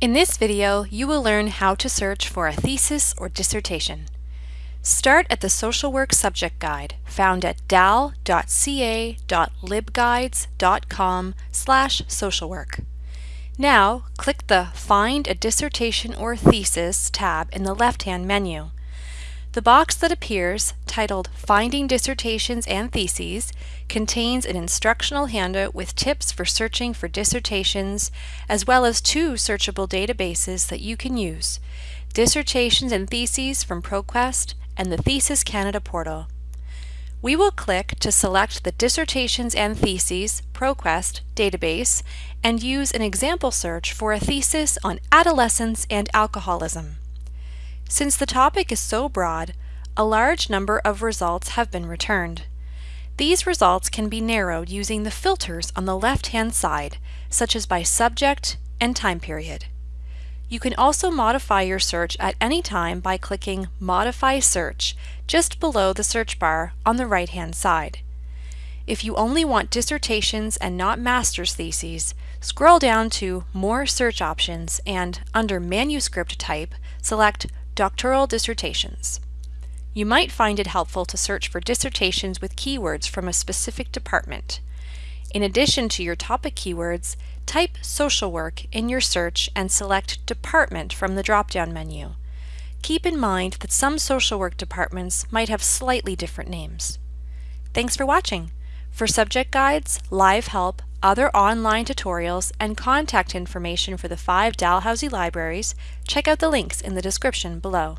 In this video, you will learn how to search for a thesis or dissertation. Start at the Social Work Subject Guide found at dal.ca.libguides.com slash socialwork. Now, click the Find a Dissertation or Thesis tab in the left-hand menu. The box that appears, titled Finding Dissertations and Theses, contains an instructional handout with tips for searching for dissertations, as well as two searchable databases that you can use, Dissertations and Theses from ProQuest and the Thesis Canada portal. We will click to select the Dissertations and Theses ProQuest database and use an example search for a thesis on adolescence and alcoholism. Since the topic is so broad, a large number of results have been returned. These results can be narrowed using the filters on the left-hand side, such as by subject and time period. You can also modify your search at any time by clicking Modify Search just below the search bar on the right-hand side. If you only want dissertations and not master's theses, scroll down to More Search Options and, under Manuscript Type, select Doctoral dissertations. You might find it helpful to search for dissertations with keywords from a specific department. In addition to your topic keywords, type social work in your search and select department from the drop-down menu. Keep in mind that some social work departments might have slightly different names. Thanks for watching. For subject guides, live help, other online tutorials, and contact information for the five Dalhousie libraries, check out the links in the description below.